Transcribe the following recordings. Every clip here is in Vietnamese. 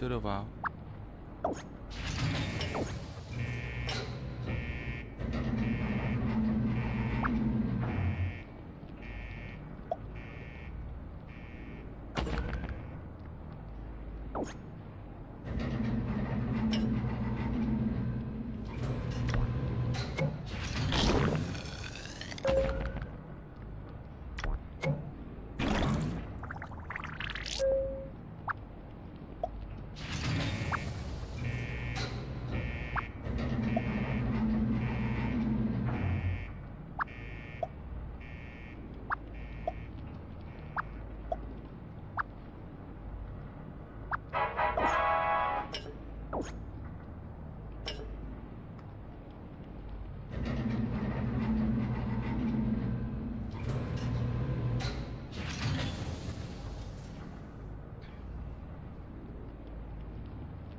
Ơ, vẫn chưa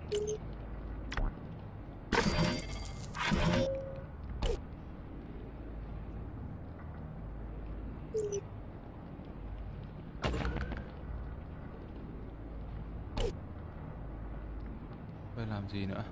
Bây làm gì nữa?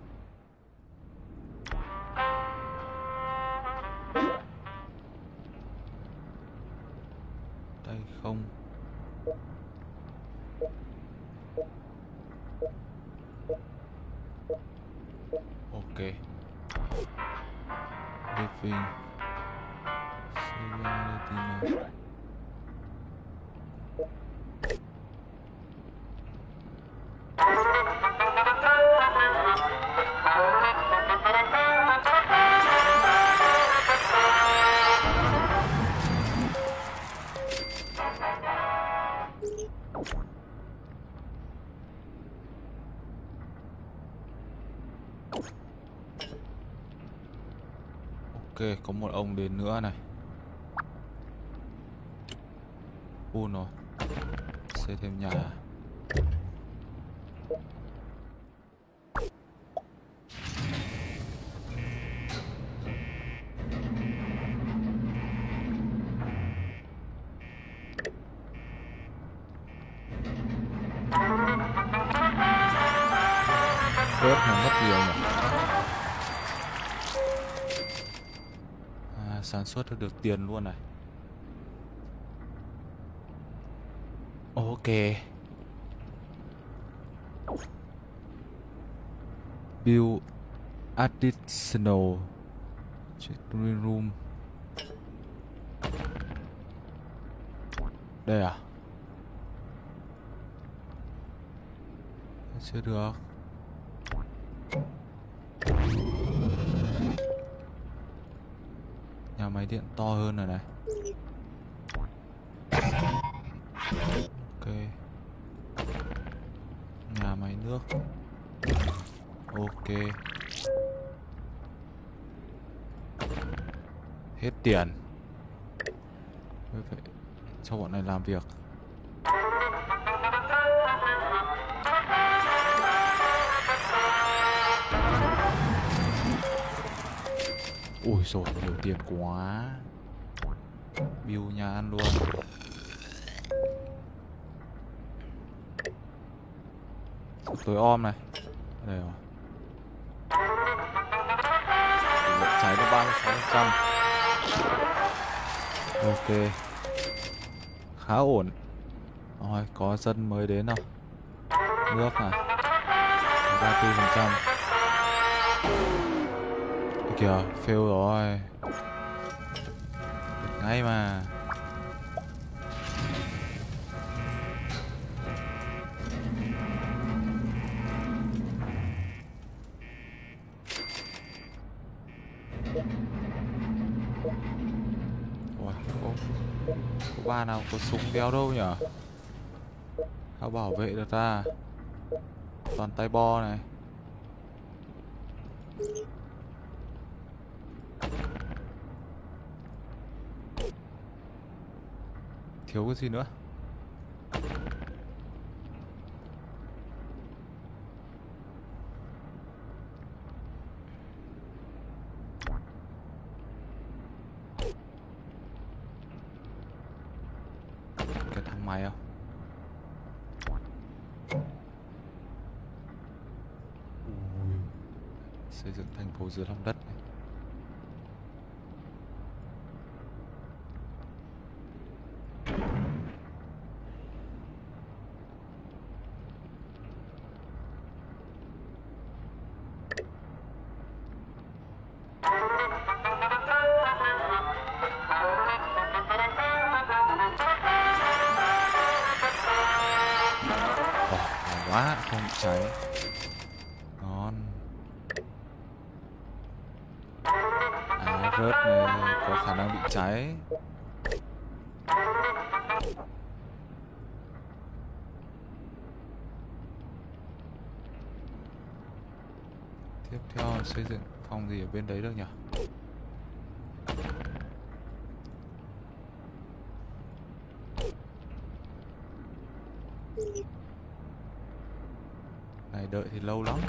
Ok, có một ông đến nữa này. Full rồi. Xây thêm nhà. Sản xuất được, được tiền luôn này. Ok. Build additional green room. Đây à? Chưa được. Nhà máy điện to hơn rồi này. Ok. Nhà máy nước. Ok. Hết tiền. Mới phải cho bọn này làm việc. Rồi nhiều tiền quá. Build nhà ăn luôn. Tối om này. Đây rồi. Cháy nó ba mươi sáu trăm. Ok. Khá ổn. Rồi có dân mới đến không? Nước này. Ba mươi phần trăm kìa fail rồi. Được ngay mà. Ủa, có, có ba nào có súng đeo đâu nhở Sao bảo vệ được ta. Toàn tay bo này. Thiếu cái gì nữa? Cái thằng mày không à? Ui, xây dựng thành phố dưới lòng đất này. Bên đấy được nhỉ? Này, đợi thì lâu lắm.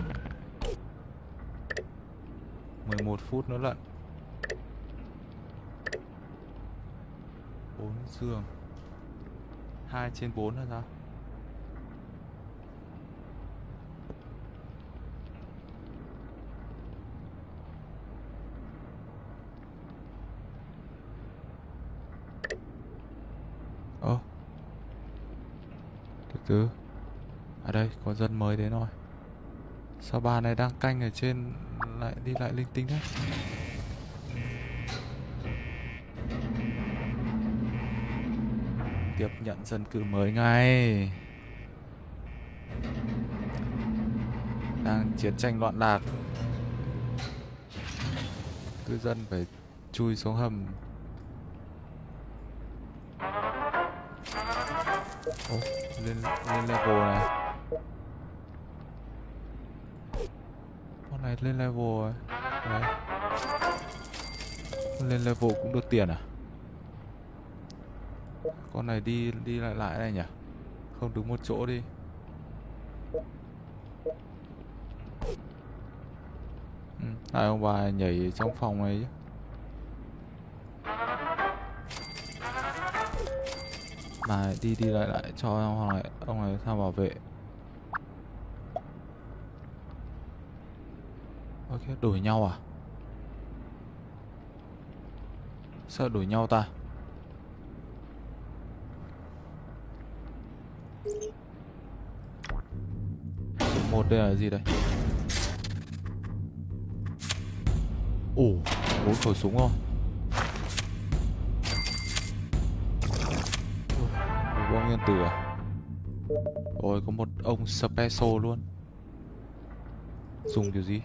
11 phút nữa lận. 4 giường 2 trên 4 là sao Ơ Từ từ À đây có dân mới đến rồi. Sao bà này đang canh ở trên Lại đi lại linh tinh thế? Tiếp nhận dân cư mới ngay. Đang chiến tranh loạn lạc. Cư dân phải chui xuống hầm. Ồ, lên, lên level này. Lên level rồi Đấy. Lên level cũng được tiền à? Con này đi đi lại lại này nhỉ? Không đứng một chỗ đi. Ừ, Hai ông bà nhảy trong phòng này chứ mà đi đi lại lại cho ông này ông này sao bảo vệ. Ok đổi nhau à? Sợ đổi nhau ta. Một đây là gì đây? Ồ, bốn khẩu súng rồi bom nguyên tử à? Ôi, có một ông special luôn. Dùng kiểu gì?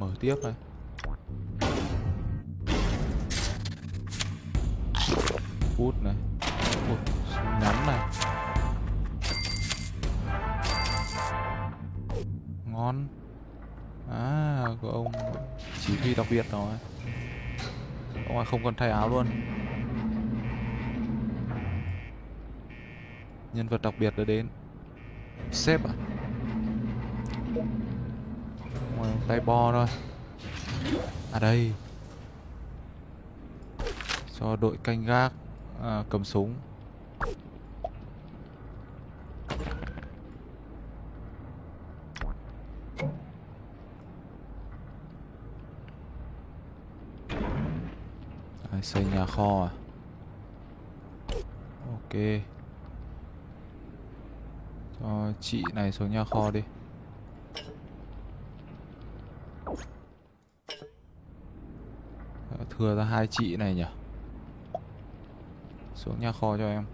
Mở tiếp này bút này. Ôi, ngắn này. Ngon. À có ông chỉ huy đặc biệt rồi. Ông ấy không cần thay áo luôn. Nhân vật đặc biệt đã đến. Sếp à? tay bo thôi. À đây. Cho đội canh gác à, Cầm súng. À, Xây nhà kho à? Ok. Cho chị này xuống nhà kho đi. Thừa ra hai chị này nhỉ? Xuống nhà kho cho em.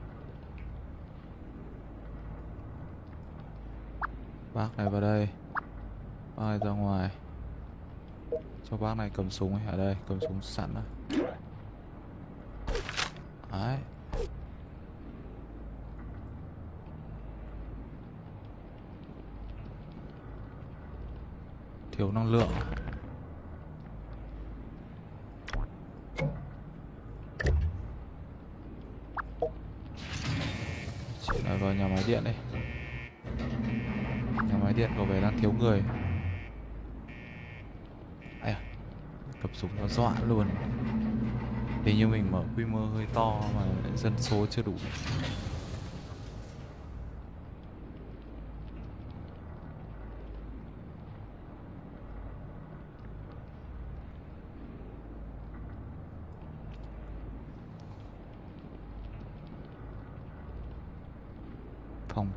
Bác này vào đây. Bác này ra ngoài. Cho bác này cầm súng ấy, ở đây, cầm súng sẵn rồi đấy. Thiếu năng lượng. Vào nhà máy điện đây. Nhà máy điện có vẻ đang thiếu người. Ai à cầm súng nó dọa luôn. Hình như mình mở quy mô hơi to mà dân số chưa đủ.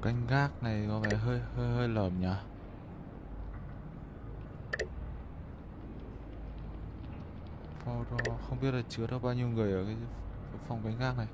Canh gác này có vẻ hơi hơi hơi lởm nhỉ không biết là chứa được bao nhiêu người ở cái phòng canh gác này.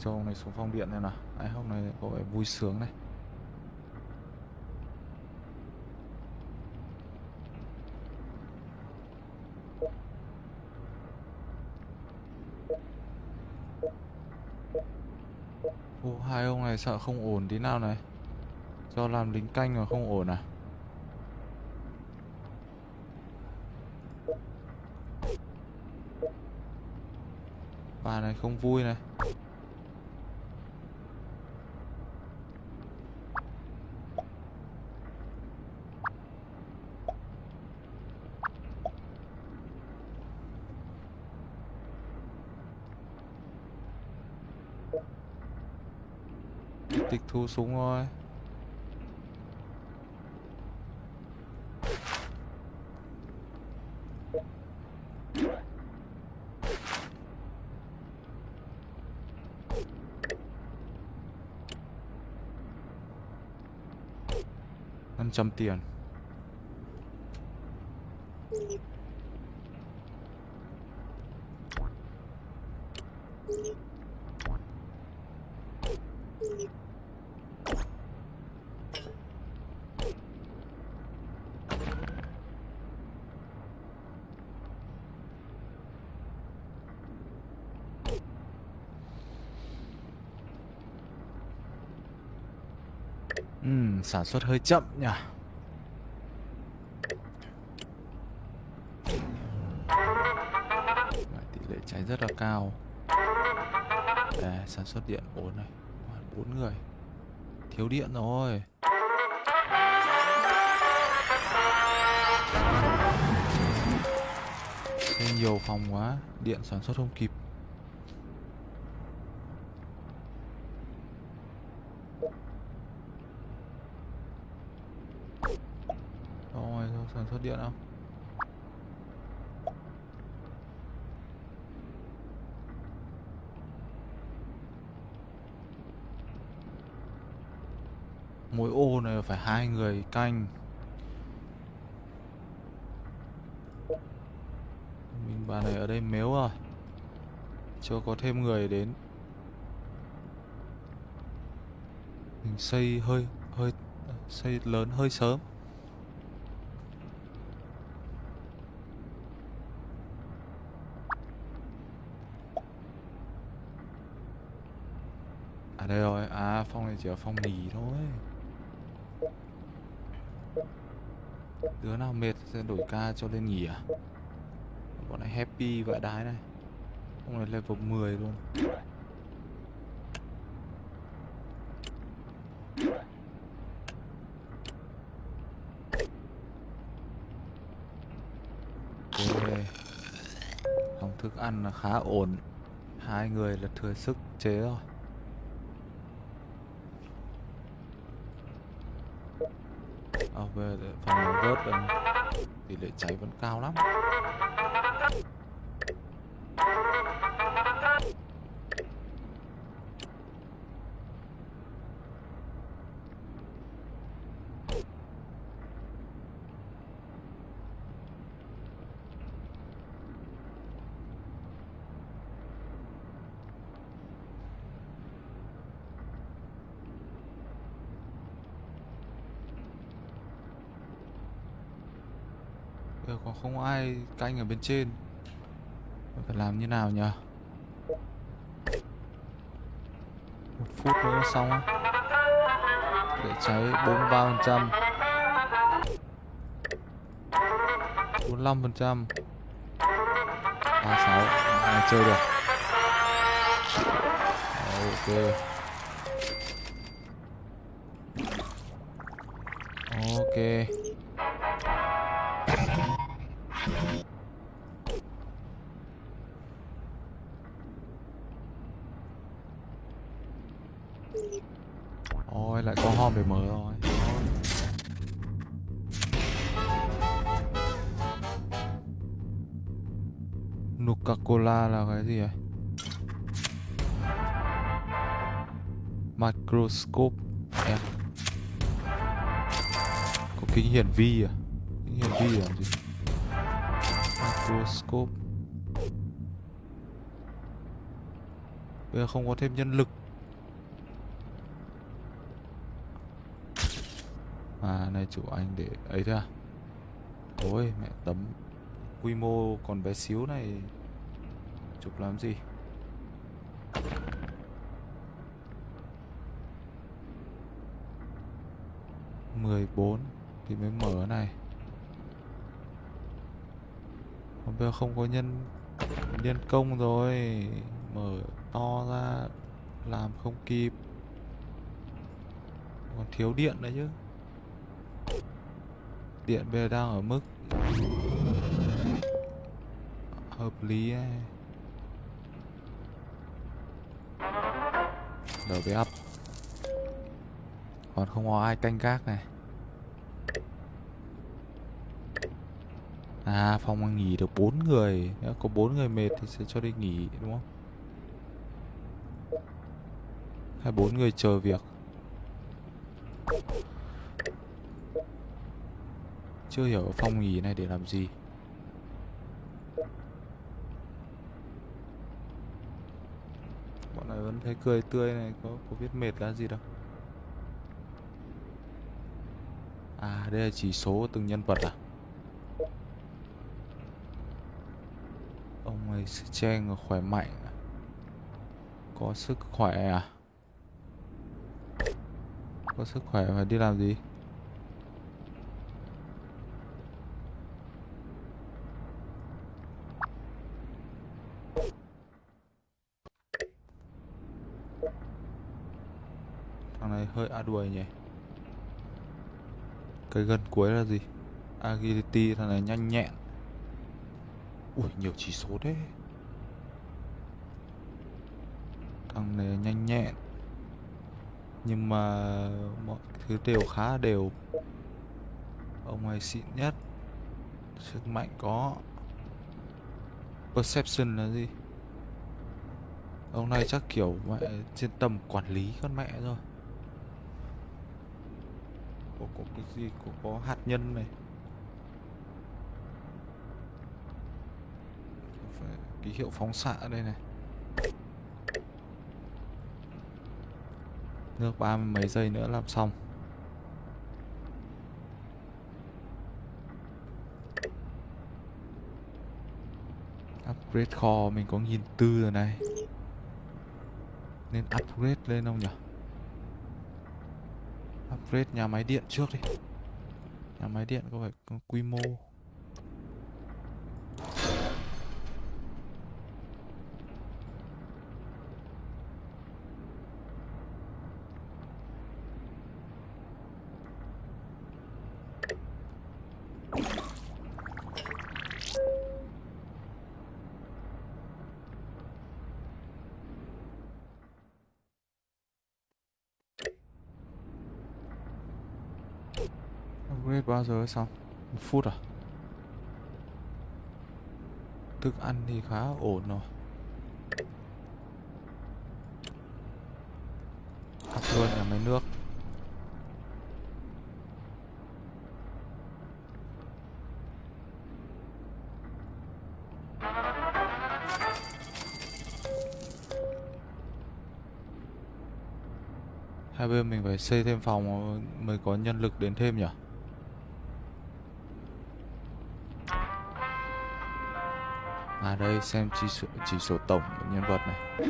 Cho ông này xuống phòng điện này nào. Đấy, hôm nay có vẻ vui sướng này. Ô, hai ông này sợ không ổn tí nào này. Do làm lính canh mà không ổn à? Bà này không vui này. Tịch thu súng thôi. năm trăm tiền. Sản xuất hơi chậm nhỉ? Tỷ lệ cháy rất là cao. Đây, sản xuất điện bốn này bốn người. Thiếu điện rồi. Thế nhiều phòng quá Điện sản xuất không kịp Rồi, rồi sản xuất điện không? Mỗi ô này phải hai người canh. Mình bà này ở đây mếu rồi Chưa có thêm người đến. Mình xây hơi hơi xây lớn hơi sớm. À đây rồi, à phòng này chỉ là phòng nghỉ thôi. Đứa nào mệt sẽ đổi ca cho lên nghỉ à? Bọn này happy vãi đái này. Ông này level 10 luôn. Ok. Phòng thức ăn là khá ổn. Hai người là thừa sức chế rồi À về để phòng Tỷ lệ cháy vẫn cao lắm Bây giờ còn không ai canh ở bên trên. Mình phải làm như nào nhỉ? Một phút nữa xong á. Để cháy 43 phần trăm. 45 phần trăm. 36 Này chơi được? Ok. Ok. Ôi lại có hòm để mở rồi Nuka Cola là cái gì vậy? Microscope em Có kính hiển vi à? Kính hiển vi là gì? Microscope Bây giờ không có thêm nhân lực À này chủ anh để, ấy thôi à? Ôi, mẹ tấm Quy mô còn bé xíu này, Chụp làm gì? Mười bốn thì mới mở này. Hôm bây giờ không có nhân nhân công rồi, mở to ra, làm không kịp. Còn thiếu điện đấy chứ điện bây giờ đang ở mức hợp lý ấy. Lv up còn không có ai canh gác này. À phòng nghỉ được bốn người. Nếu có bốn người mệt thì sẽ cho đi nghỉ, đúng không? Hay bốn người chờ việc? Chưa hiểu phong nghỉ này để làm gì. Bọn này vẫn thấy cười tươi này Có, có biết mệt là gì đâu. À đây là chỉ số từng nhân vật à? Ông ấy Trang khỏe mạnh à? Có sức khỏe à? Có sức khỏe phải đi làm gì Thằng này hơi a đuổi nhỉ. Cái gần cuối là gì? Agility, thằng này nhanh nhẹn. Ui, nhiều chỉ số đấy Thằng này nhanh nhẹn. Nhưng mà mọi thứ đều khá đều. Ông này xịn nhất. Sức mạnh có. Perception là gì? Ông này chắc kiểu mẹ trên tầm quản lý con mẹ rồi. Có, cái gì có, có hạt nhân này. Phải ký hiệu phóng xạ đây này. Nước ba mươi mấy giây nữa làm xong. Upgrade kho mình có nghìn tư rồi này. Nên upgrade lên không nhỉ upgrade nhà máy điện trước đi. Nhà máy điện có phải quy mô mới xong? Một phút à? Thức ăn thì khá ổn rồi Học luôn nhà máy nước Hai bên mình phải xây thêm phòng mới có nhân lực đến thêm nhỉ? À đây xem chỉ số, chỉ số tổng của nhân vật này.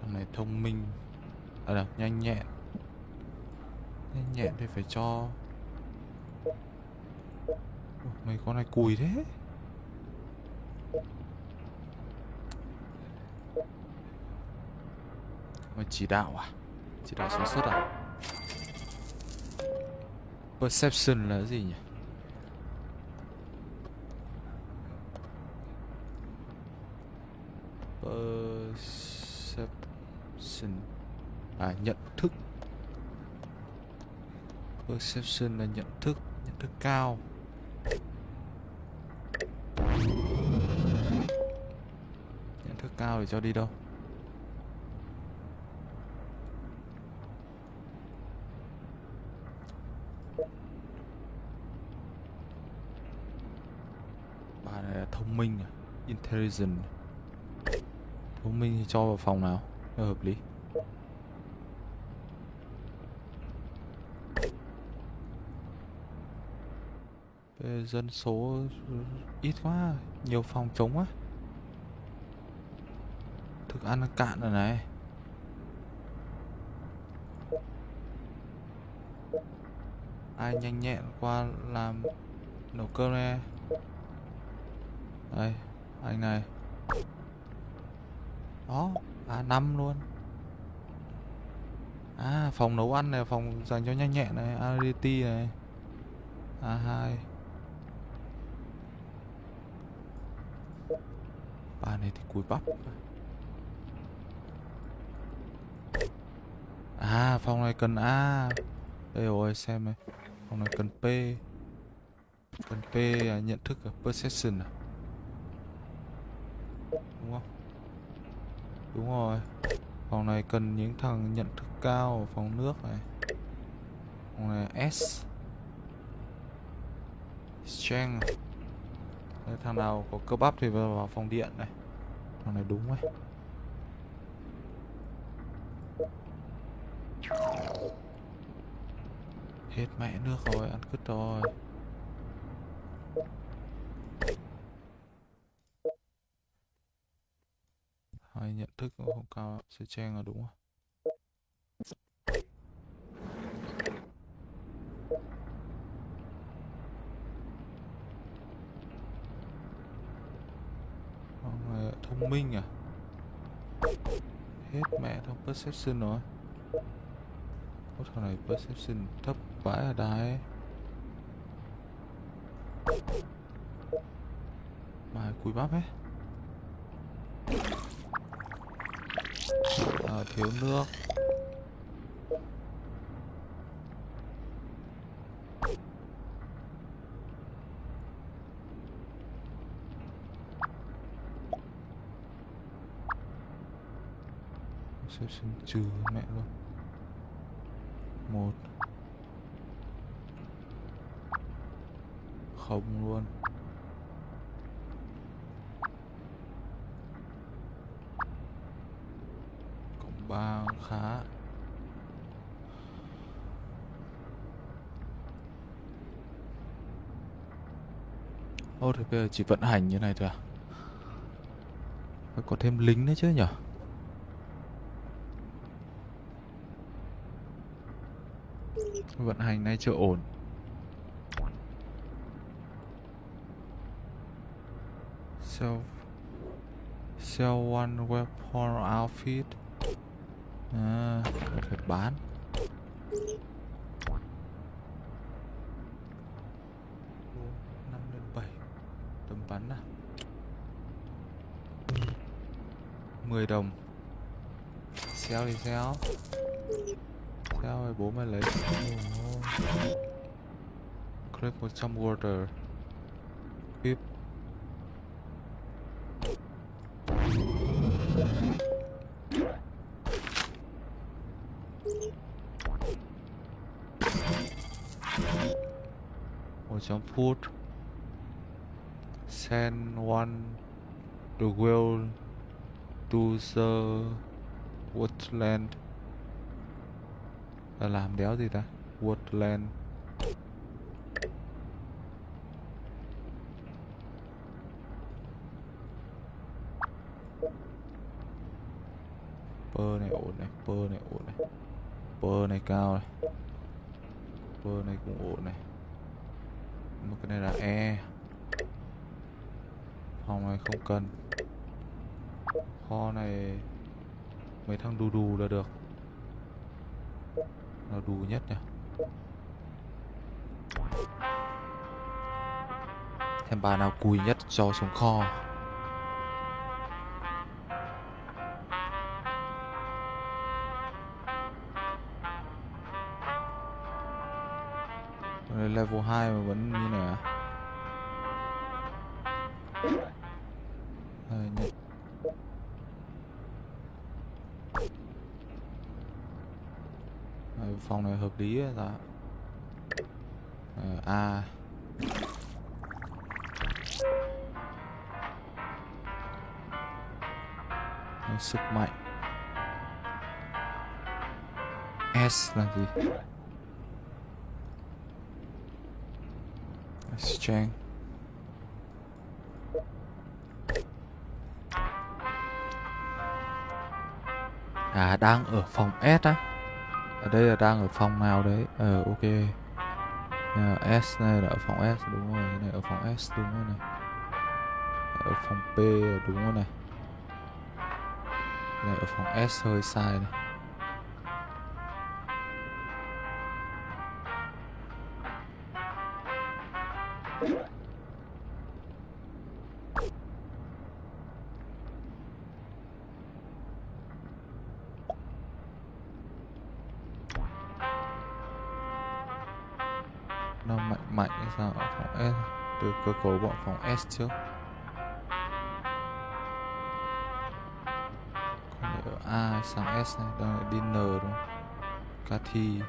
Thằng này thông minh. À đâu, nhanh nhẹn. Nhanh nhẹn thì phải cho. Ủa, Mấy con này cùi thế? Mà chỉ đạo à? Chỉ đạo sản xuất à? Perception là gì nhỉ? Perception. À nhận thức. Perception là nhận thức Nhận thức cao. Nhận thức cao thì cho đi đâu? Bà này là thông minh Intelligent Thông minh thì cho vào phòng nào, Cho hợp lý. Dân số ít quá, Nhiều phòng trống quá. Thức ăn cạn rồi này. Ai nhanh nhẹn qua làm nấu cơm nè Đây, Anh này. Đó À năm luôn. À phòng nấu ăn này Phòng dành cho nhanh nhẹn này RDT này. À, A2 ba này thì cùi bắp. À phòng này cần A. Đây rồi xem này. Phòng này cần P. Cần P à, nhận thức à, Perception à. Đúng không? Đúng rồi. Phòng này cần những thằng nhận thức cao ở phòng nước này. Phòng này S. Strength. Thằng nào có cơ bắp thì vào, vào phòng điện này. Thằng này đúng ấy Hết mẹ nước rồi, ăn cứt rồi Hai nhận thức cũng không cao Sẽ chen là đúng rồi. Con thông minh à? Hết mẹ thông perception rồi. Có thằng này perception thấp vãi ở đáy Mà cùi bắp ấy. Thiếu nước. Sẽ xin trừ mẹ luôn một không luôn cộng ba khá Ô thì bây giờ chỉ vận hành như này thôi à? Phải có thêm lính nữa chứ nhở? Vận hành này chưa ổn. Sell Sell one weapon outfit. À, phải bán năm lên bảy tầm bắn à 10 đồng. Xéo đi xéo. Sao rồi bố mày lấy. Click with some water. Keep một chấm food. Send one the wheel to the woodland. Là làm đéo gì ta? Woodland. Pơ này ổn này, pơ này ổn này. Pơ này cao này. Pơ này cũng ổn này. Một cái này là e. Phòng này không cần kho này mấy thằng đù đù là được. Là đù nhất nhỉ? Xem bà nào cùi nhất cho xuống kho. Level 2 mà vẫn phòng này hợp lý ấy, dạ. Ờ, A. Sức mạnh. S là gì? Strength. À đang ở phòng S á. Ở đây là đang ở phòng nào đấy? Ờ ok. À, S này là ở phòng S đúng rồi. Này ở phòng S đúng rồi này. Ở phòng P đúng rồi này. Này ở phòng S hơi sai này. Phòng S trước còn ở A sang S này, đang là dinner đúng không? Cathy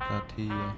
Cathy à?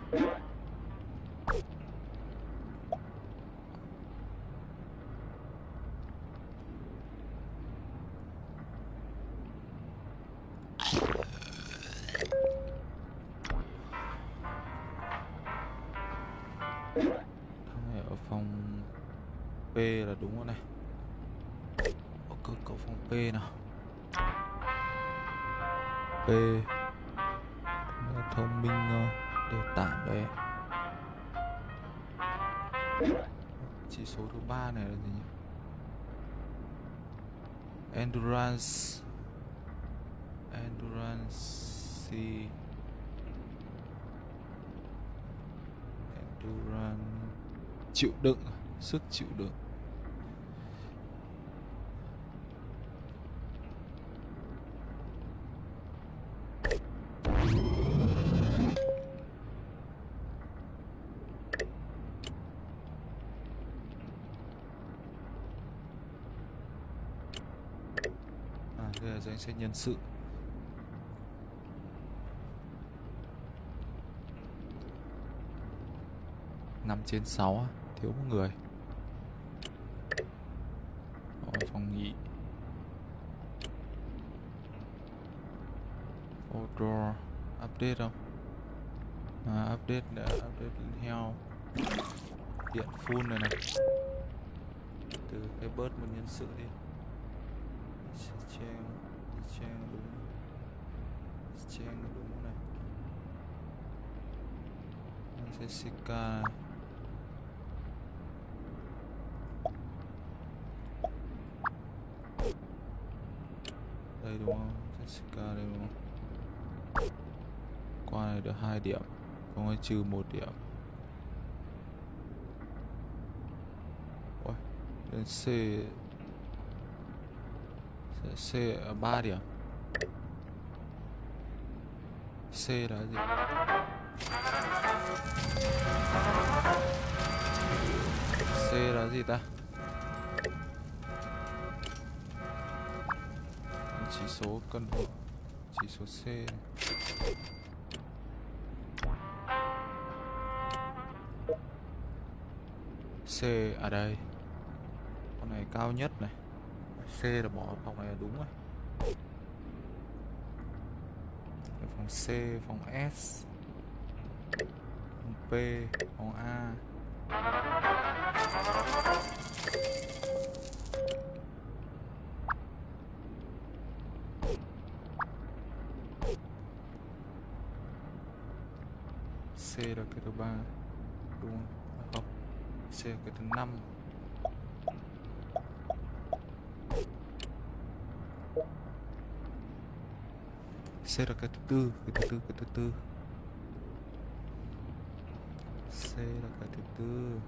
Danh sách nhân sự. Năm trên sáu thiếu một người. Ở phòng nghỉ Outdoor update không? À, update đã update heo. Điện full này này. Từ cái bớt một nhân sự đi. Sẽ Trang đúng Trang đúng này Jessica. Đây đúng không? Jessica đây đúng không? Qua này được hai điểm. Không ai trừ một điểm. Ôi, lên C. C ở ba điểm. C là gì? C là gì ta? Chỉ số cân chỉ số C. Này. C ở đây. Con này cao nhất này. C là bỏ phòng này là đúng rồi. Phòng C phòng S. P phòng A. C là cái thứ ba, đúng không? À, không. C là cái thứ năm. C là cái thứ tư, cái thứ tư, cái thứ tư. C là cái thứ tư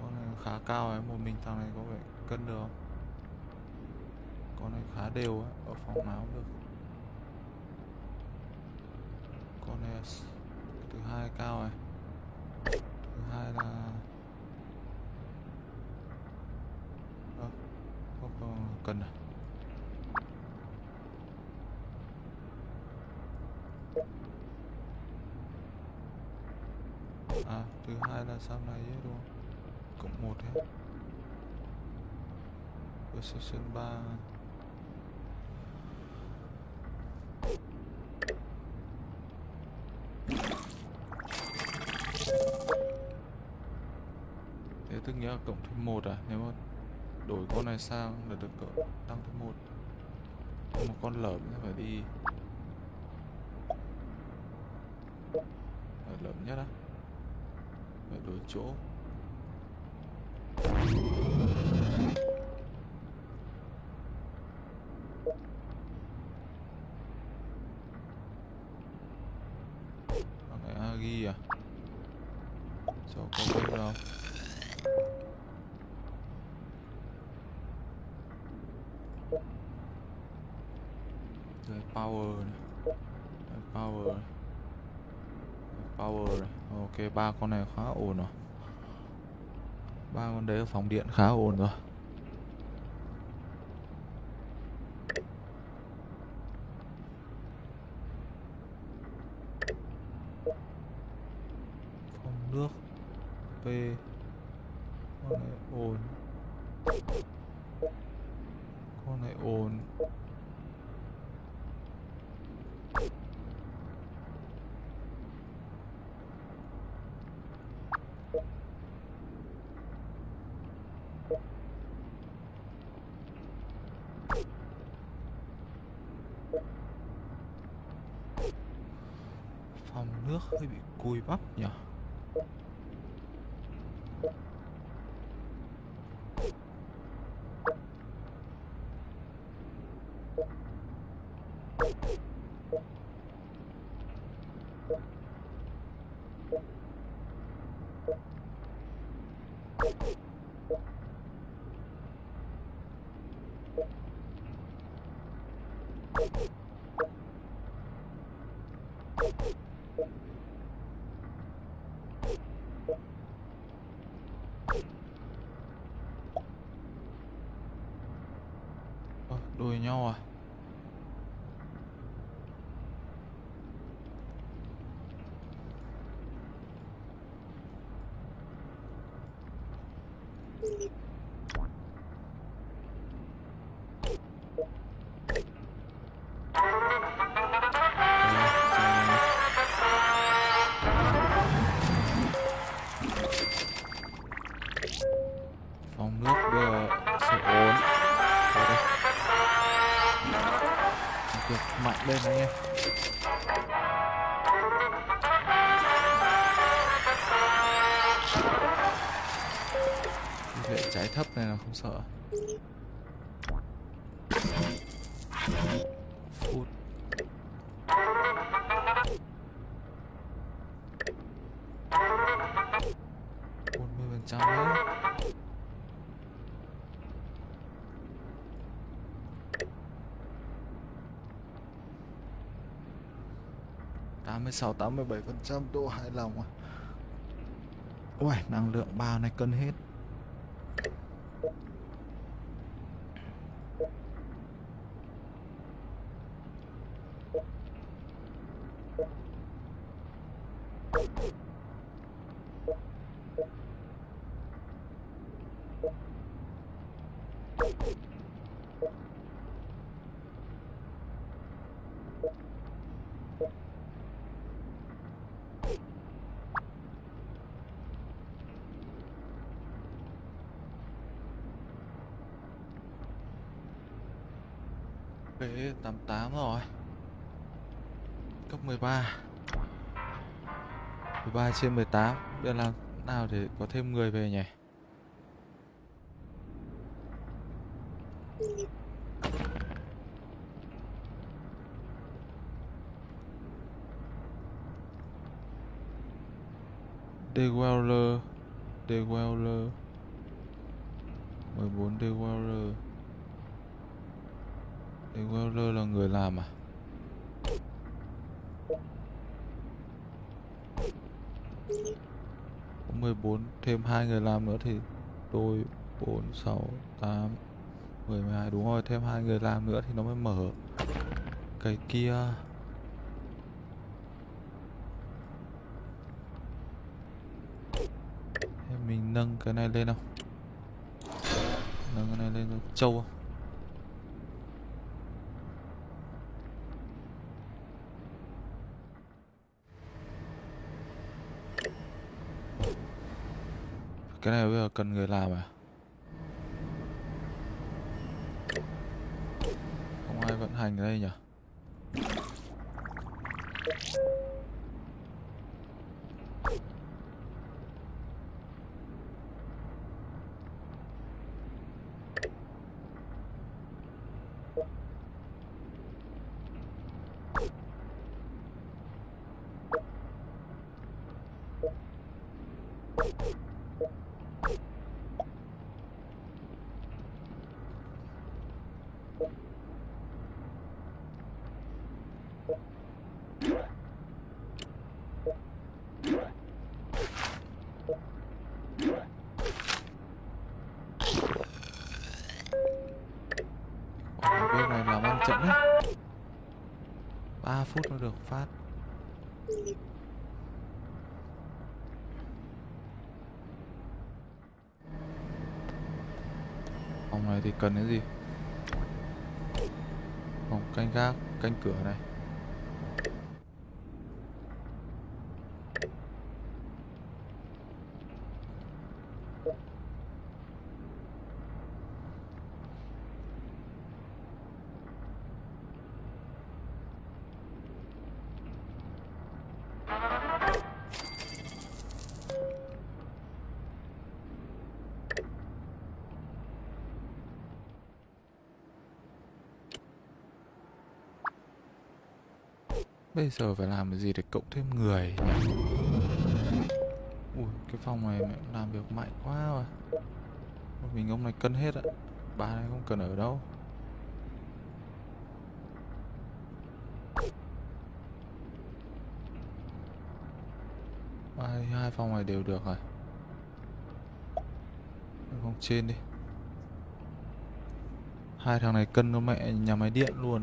con này khá cao ấy một mình thằng này có vẻ cân được không con này khá đều á ở phòng nào cũng được con này là s- cái thứ hai cao này thứ hai là Ơ, không còn cần à thứ hai là sau này ấy, đúng không? Cộng một hết Position ba. Thế tức nghĩa là cộng thêm một à? Nếu mà đổi con này sang là được cộng tăng thêm một. Một con lởm phải đi. Phải lởm nhất á. Phải đổi chỗ Con này Agi à Cho có biết đâu Đây power này Đây power này Đây power này. Ok, ba con này khá ổn rồi. Ba con đấy ở phòng điện khá ổn rồi phòng nước P con này ổn con này ổn phòng nước hơi bị cùi bắp nhỉ Ơ, đuổi Vệ trái thấp này là không sợ. Út một mươi phần trăm nữa tám sáu, tám mươi bảy phần trăm, độ hài lòng à. Ui năng lượng bao này cân hết. Trên 18 Bây giờ làm nào để có thêm người về nhỉ? Deweller Deweller 14 Deweller Deweller là người làm à Có 14 thêm hai người làm nữa thì đôi 4 6 8 10 12 đúng rồi, thêm hai người làm nữa thì nó mới mở. Cái kia. Thế mình nâng cái này lên không? Nâng cái này lên cho trâu không? Cái này bây giờ cần người làm à? Không ai vận hành ở đây nhỉ Ở bên này làm ăn chậm đấy 3 phút mới được phát Phòng này thì cần cái gì? Phòng canh gác, canh cửa này. Bây giờ phải làm cái gì để cộng thêm người nhỉ? Ui, cái phòng này mẹ làm việc mạnh quá rồi. Mình ông này cân hết ạ. Bà này không cần ở đâu. Hai, hai phòng này đều được rồi. Phòng trên đi. Hai thằng này cân nó mẹ nhà máy điện luôn.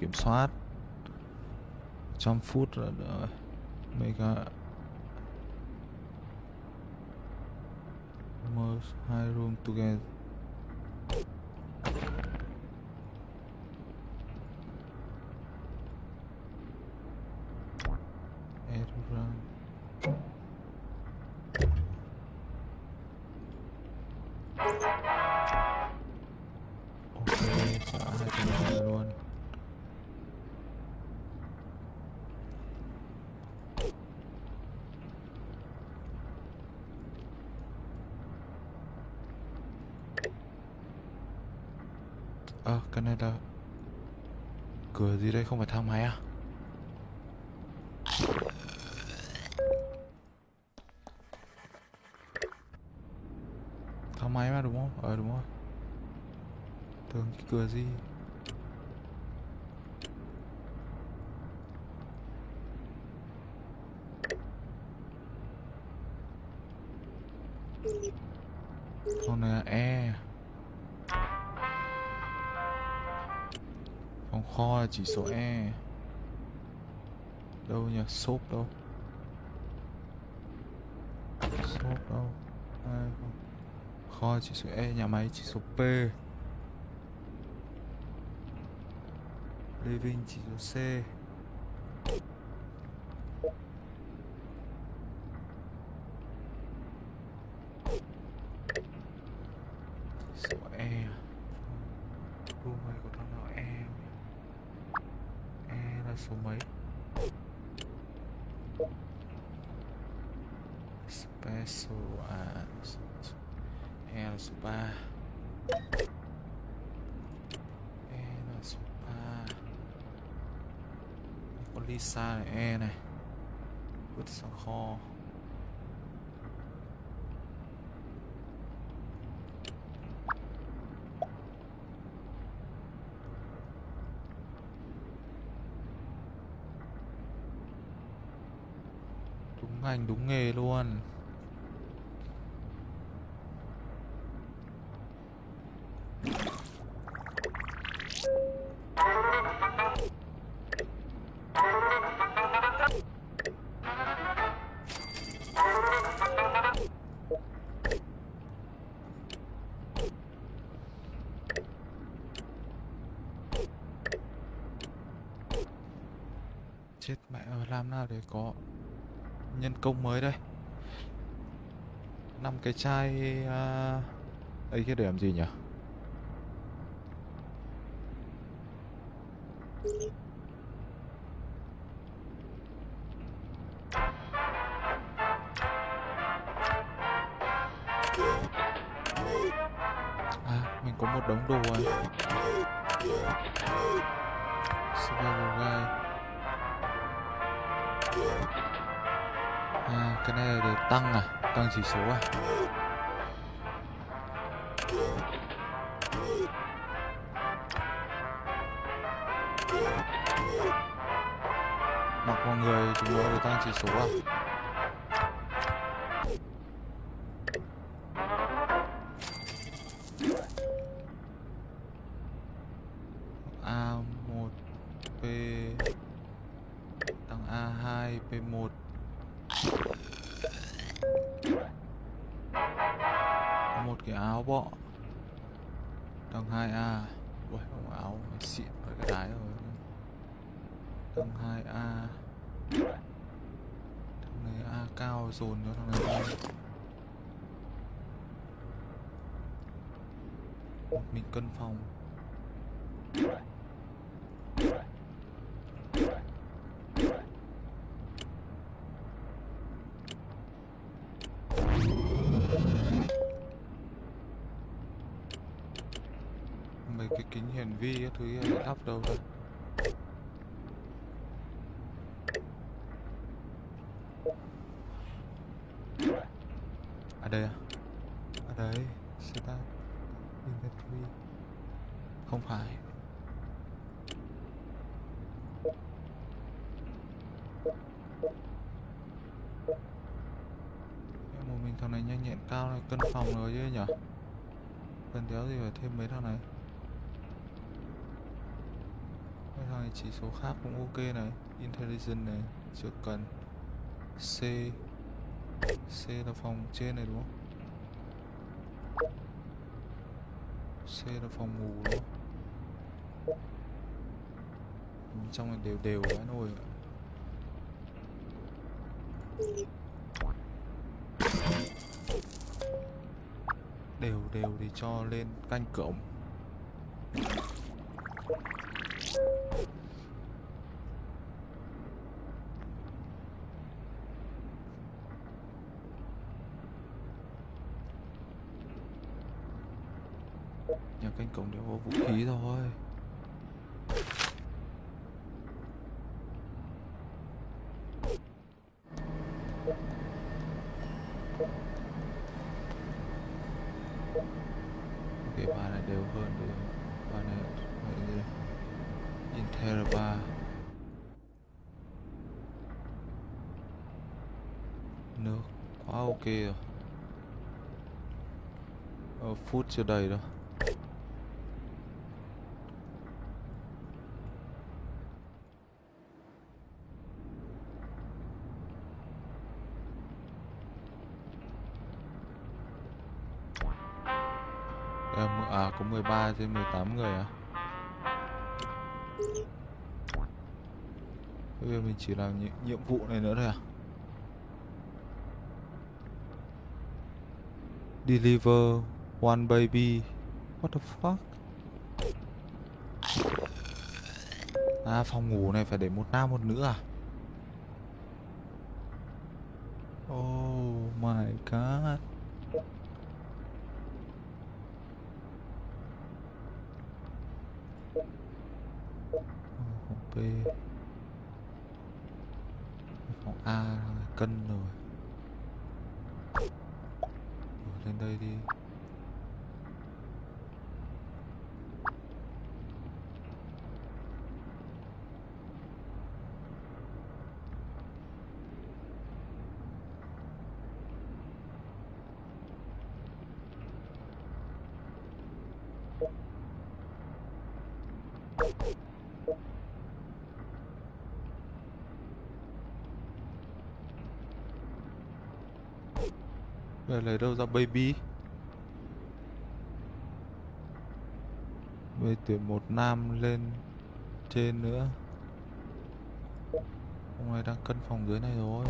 Kiểm soát. Trăm phút rồi. Mấy mega merge hai room together Error. ok xả hai cái này luôn Ờ, cái này là cửa gì đây, không phải thang máy à? Thang máy mà, đúng không? Ờ đúng rồi. Tưởng cái cửa gì? Là chỉ số E. Đâu nhỉ? Shop đâu? Shop đâu? Ai không? Kho chỉ số E, nhà máy chỉ số P. Living chỉ số C. Số E. à? Room này có thằng nào E không nhỉ? E là số mấy? Special à số- số- E là số 3 E là số 3 Có Lisa này E này Vứt sang kho Đúng ngành đúng nghề luôn Chết mẹ ơi làm nào để có nhân công mới đây. Năm cái chai à... ấy cái để làm gì nhỉ? Được tăng à? Tăng chỉ số à? Mặc vào người chúng nó được tăng chỉ số à? Xịn với cái đái rồi. Thằng 2A thằng này A cao dồn cho thằng này lên mình cân phòng mấy cái kính hiển vi các thứ kia để lắp đâu đây à đây à. Ở đây setup inventory. Không phải. Em một mình thằng này nhanh nhẹn cao này, cân phòng rồi chứ nhở? Cần đéo gì phải thêm mấy thằng này? Ê, này chỉ số khác cũng ok này. Intelligence này chưa cần c c là phòng trên này đúng không? C là phòng ngủ đúng không? Bên trong này đều đều quá nồi đều đều thì cho lên canh cổng nhà canh cổng đều có vũ khí thôi ok bà này đều hơn đều bà này vậy gì Inter 3 nước quá ok rồi ờ, phút chưa đầy đâu. Đây à có 13 trên 18 người à? Bây giờ mình chỉ làm nhiệm, nhiệm vụ này nữa thôi à? Deliver one baby. What the fuck? À phòng ngủ này phải để một nam một nữ à? Oh my god. Phòng B. Phòng A, cân rồi. Ở lên đây đi. Này lấy đâu ra, baby? Bây tuyển một nam lên trên nữa. Ông này đang cân phòng dưới này rồi.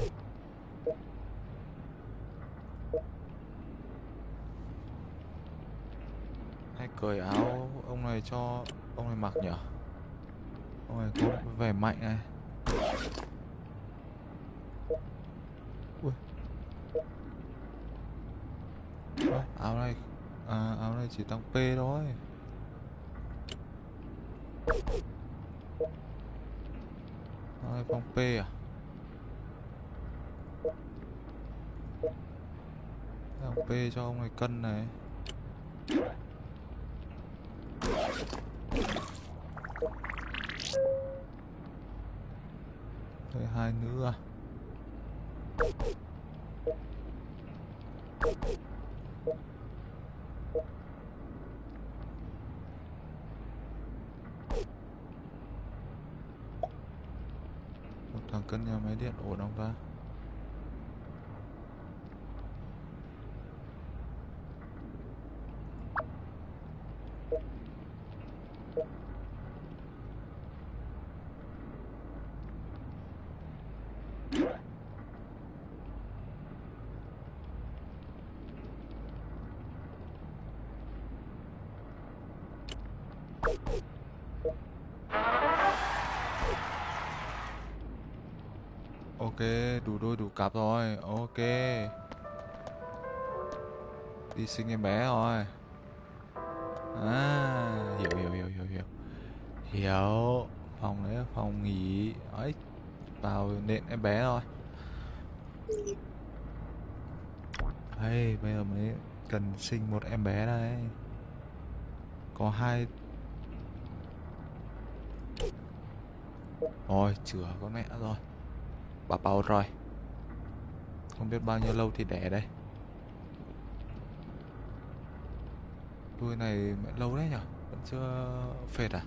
Hay cởi áo ông này cho, ông này mặc nhở? Ông này có vẻ mạnh này Ui Ơ, áo này à, áo này chỉ tăng P thôi. Ai phòng phong P à? Tăng P cho ông này cân này Đây hai nữ à một thằng cân nhà máy điện ổn không ta Ok, đủ đôi đủ cặp rồi. Ok. Đi sinh em bé rồi. À, hiểu hiểu hiểu hiểu hiểu. Hiểu. Phòng đấy phòng nghỉ. Ấy. Vào nện em bé rồi. Hey, bây giờ mới cần sinh một em bé đây. Có hai Rồi, chữa con mẹ rồi Bà bầu rồi Không biết bao nhiêu lâu thì đẻ đây Đuôi này lâu đấy nhở? Vẫn chưa phệt à?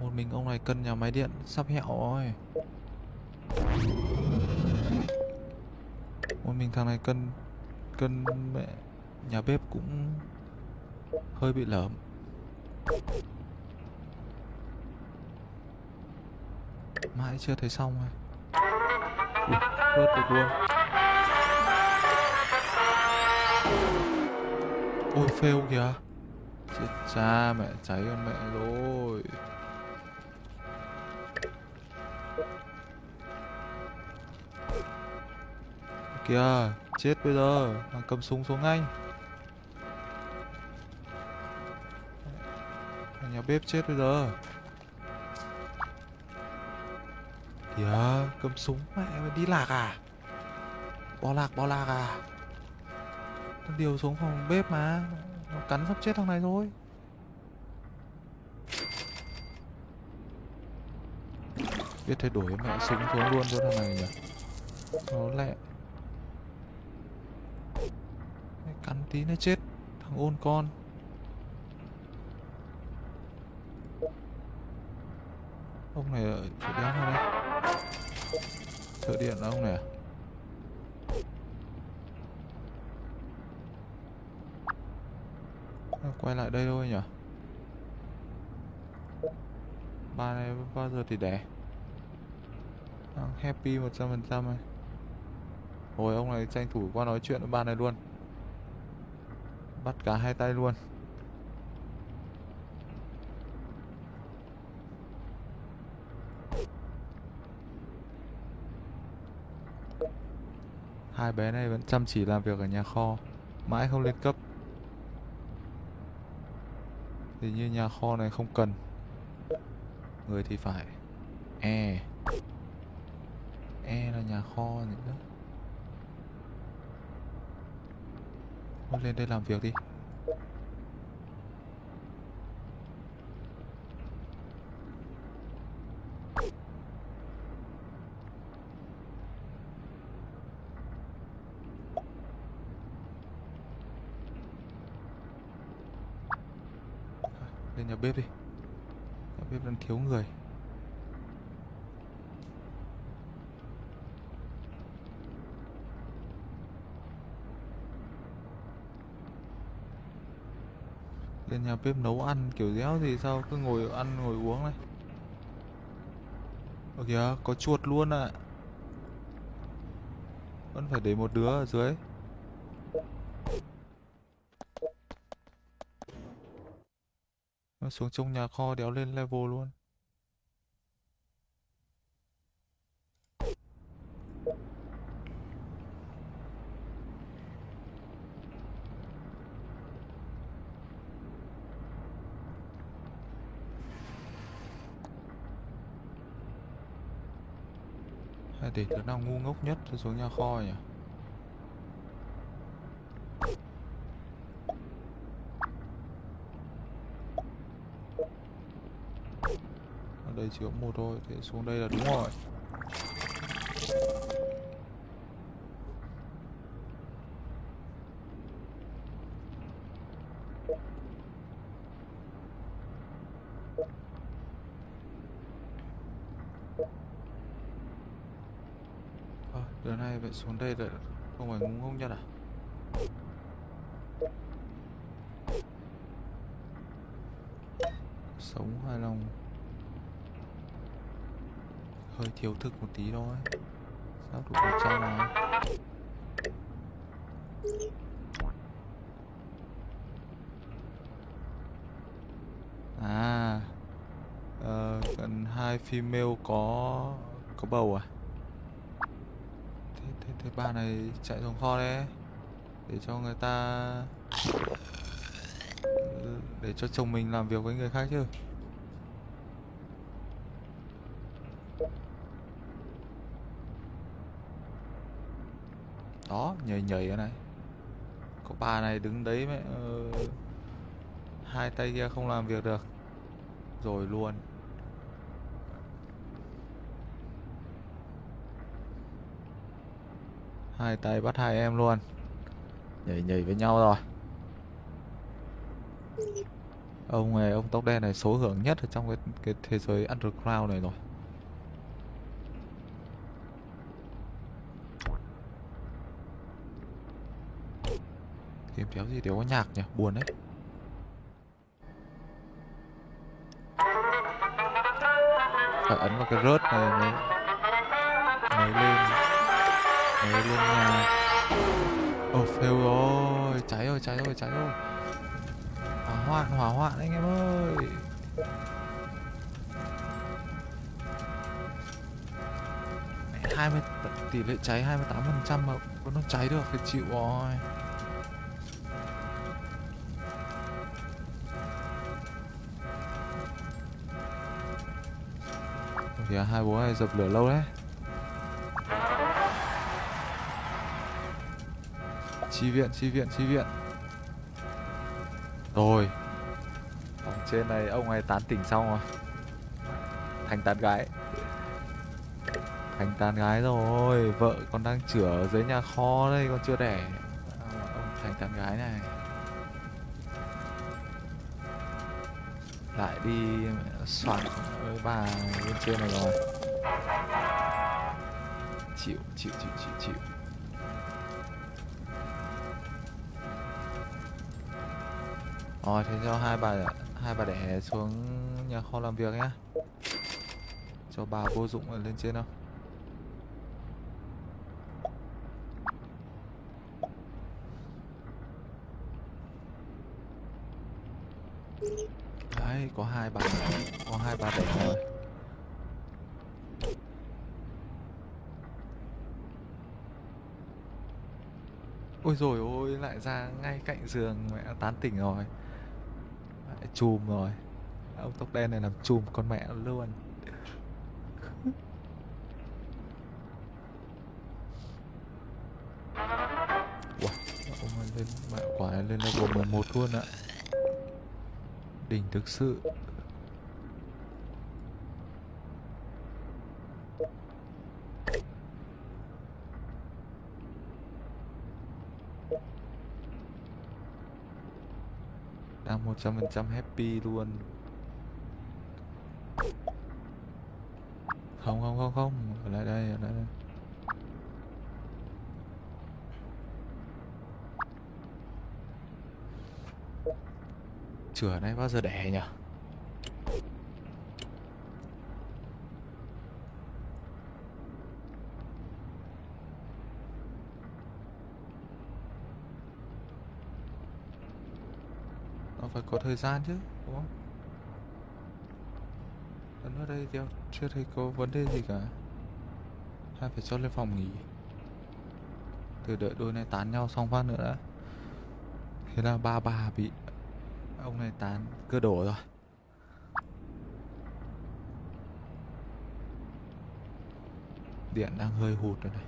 Một mình ông này cân nhà máy điện sắp hẹo rồi. Một mình thằng này cân cân mẹ nhà bếp cũng hơi bị lởm. Mãi chưa thấy xong rồi Ui, rớt được luôn. Ôi fail kìa. Chết cha mẹ cháy con mẹ rồi. Kìa chết bây giờ. Thằng cầm súng xuống ngay. Thằng nhà bếp chết bây giờ. Kìa, cầm súng mẹ mày đi lạc à? Bỏ lạc bỏ lạc à? Thằng điều xuống phòng bếp mà. Nó cắn sắp chết thằng này rồi. Biết thay đổi mẹ súng xuống luôn cho thằng này nhỉ? Nó lẹ Mẹ cắn tí nó chết, thằng ôn con. Ông này ở chỗ đéo nào đây? Thợ điện là ông này à? à? Quay lại đây thôi nhỉ? Ba này bao giờ thì đẻ? Đang happy một trăm phần trăm này Rồi ông này tranh thủ qua nói chuyện với ba này luôn. Bắt cả hai tay luôn. Hai bé này vẫn chăm chỉ làm việc ở nhà kho, Mãi không lên cấp. Thì như nhà kho này không cần. Người thì phải. E. E là nhà kho nữa. Lên đây làm việc đi. Lên nhà bếp đi. Nhà bếp đang thiếu người Lên nhà bếp nấu ăn kiểu đéo thì sao? Cứ ngồi ăn, ngồi uống này. Ok kìa, có chuột luôn ạ. Vẫn phải để một đứa ở dưới. Nó xuống trong nhà kho đéo lên level luôn. Hay để đứa nào ngu ngốc nhất, tôi xuống nhà kho nhỉ? Ở đây chỉ có một thôi Thì xuống đây là đúng rồi Ờ, đứa này vậy xuống đây rồi không phải ngu ngốc nhất à? Sống hài lòng. Hơi thiếu thức một tí thôi. Sao đủ một trăm này À ờ, uh, Cần hai female có Có bầu à? Thế, bà này chạy xuống kho đấy. Để cho người ta Để cho chồng mình làm việc với người khác chứ. Đó nhảy nhảy cái này. Có bà này đứng đấy mẹ uh, Hai tay kia không làm việc được. Rồi luôn. Hai tay bắt hai em luôn. Nhảy nhảy với nhau rồi. Ông này, ông tóc đen này số hưởng nhất ở trong cái cái thế giới underground này rồi. Tìm kéo gì đều có nhạc nhỉ? Buồn đấy. Phải ấn vào cái rớt này mới mới lên mới lên nhà ồ oh, fail rồi. Cháy rồi cháy rồi cháy rồi. Hỏa hoạn hỏa hoạn anh em ơi. Hai mươi tỷ lệ cháy 28 phần trăm mà vẫn nó cháy được thì chịu rồi. Kìa hai bố này dập lửa lâu đấy. Chi viện chi viện chi viện. Rồi. Ở trên này ông ấy tán tỉnh xong rồi. Thành tán gái. Thành tán gái rồi. Vợ còn đang chữa ở dưới nhà kho đây còn chưa đẻ. Ông thành tán gái này. Lại đi soạn với bà bên trên này rồi. Chịu chịu chịu chịu chịu. Rồi, thế cho hai bà hai bà để xuống nhà kho làm việc nhá. Cho bà vô dụng ở lên trên đâu đấy, có hai bà có hai bà để rồi. Ôi rồi ôi, lại ra ngay cạnh giường mẹ tán tỉnh rồi chùm rồi. Ông tóc đen này làm chùm con mẹ luôn. Wow, ông lên mẹ quả này lên level 11 luôn ạ. Đỉnh thực sự. Đang một trăm phần trăm happy luôn. Không không không không. Ở lại đây, ở lại đây. Chửa này bao giờ đẻ nhỉ nó phải có thời gian chứ, đúng không? Ấn ở đây theo chưa thấy có vấn đề gì cả. Hay phải cho lên phòng nghỉ. Từ đợi đôi này tán nhau xong phát nữa đã. Thế là ba bà bị ông này tán cơ đổ rồi. Điện đang hơi hụt rồi này.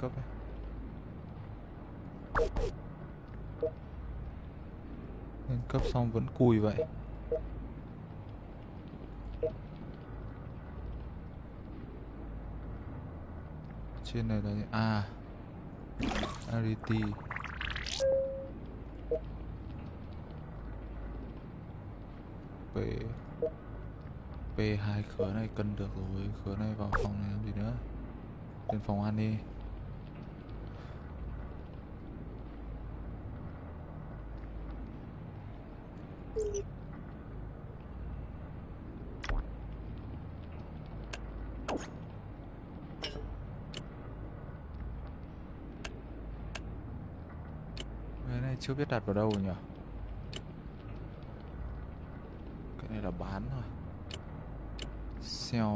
Cấp ấy lên cấp xong vẫn cùi vậy. Trên này là à Arity. P P hai khứa này cân được rồi, khứa này vào phòng này làm gì nữa? Lên phòng ăn đi cái này chưa biết đặt vào đâu nhỉ? Cái này là bán thôi. Sell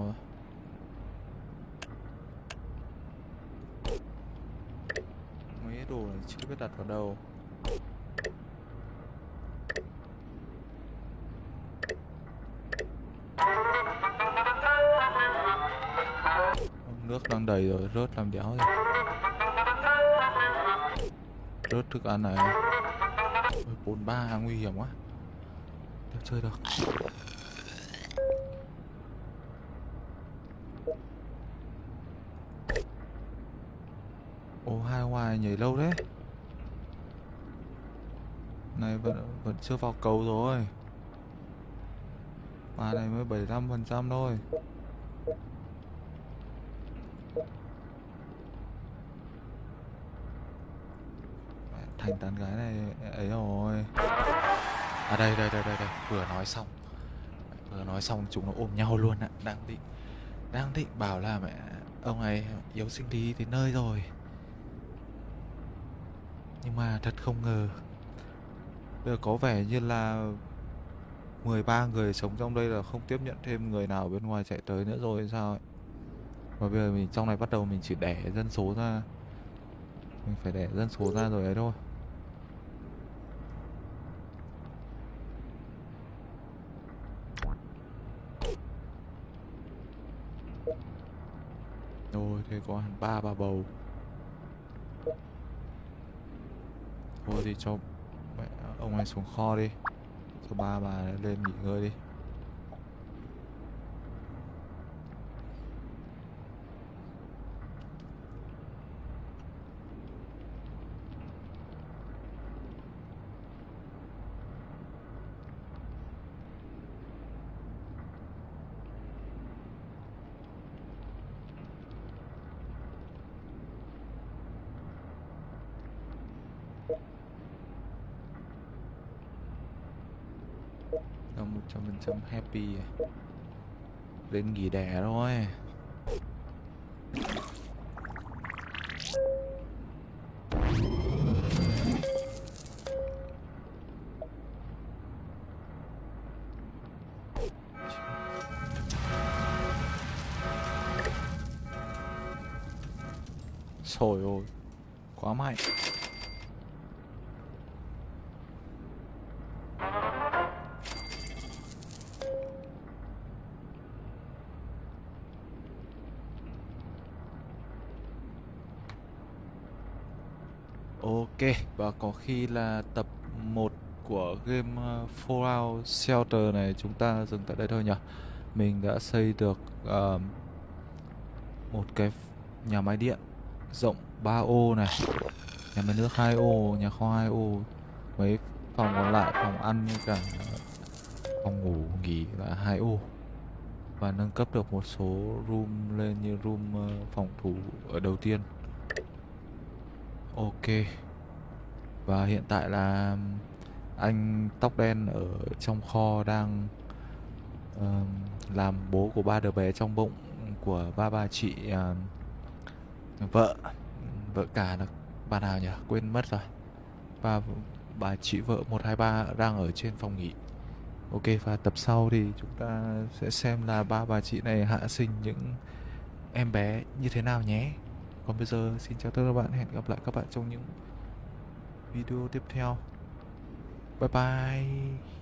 mấy đồ này chưa biết đặt vào đâu. Nước đang đầy rồi, rớt làm đéo rồi đớt thức ăn này. Bốn ba, nguy hiểm quá. Để chơi được. Ô, hai ngoài nhảy lâu thế. Này, vẫn vẫn chưa vào cầu rồi. Mà này mới 75 phần trăm thôi. Thành tán gái này ấy rồi. À đây đây đây đây đây. Vừa nói xong. Vừa nói xong chúng nó ôm nhau luôn ạ. Đang định đang định bảo là mẹ, ông ấy yếu sinh lý đến nơi rồi. Nhưng mà thật không ngờ bây giờ có vẻ như là 13 người sống trong đây là không tiếp nhận thêm người nào bên ngoài chạy tới nữa rồi hay sao ấy. Và bây giờ mình, trong này bắt đầu mình chỉ đẻ dân số ra. Mình phải đẻ dân số ra rồi đấy thôi. Rồi có hẳn ba bà bầu. Thôi thì cho mẹ ông ấy xuống kho đi. Cho ba bà lên nghỉ ngơi đi. Cho mình chấm happy. Lên nghỉ đẻ thôi và có khi là tập 1 của game ờ, Fallout Shelter này chúng ta dừng tại đây thôi nhỉ. Mình đã xây được uh, một cái nhà máy điện rộng 3 ô này, nhà máy nước 2 ô, nhà kho 2 ô, mấy phòng còn lại phòng ăn với cả ờ, phòng ngủ nghỉ là 2 ô. Và nâng cấp được một số room lên như room uh, phòng thủ ở đầu tiên. Ok. Và hiện tại là anh tóc đen ở trong kho đang uh, làm bố của ba đứa bé trong bụng của ba bà chị uh, vợ. Vợ cả là bà nào nhỉ? Quên mất rồi. Ba bà chị vợ 123 đang ở trên phòng nghỉ. Ok và tập sau thì chúng ta sẽ xem là ba bà chị này hạ sinh những em bé như thế nào nhé. Còn bây giờ xin chào tất cả các bạn. Hẹn gặp lại các bạn trong những video tiếp theo. Bye bye.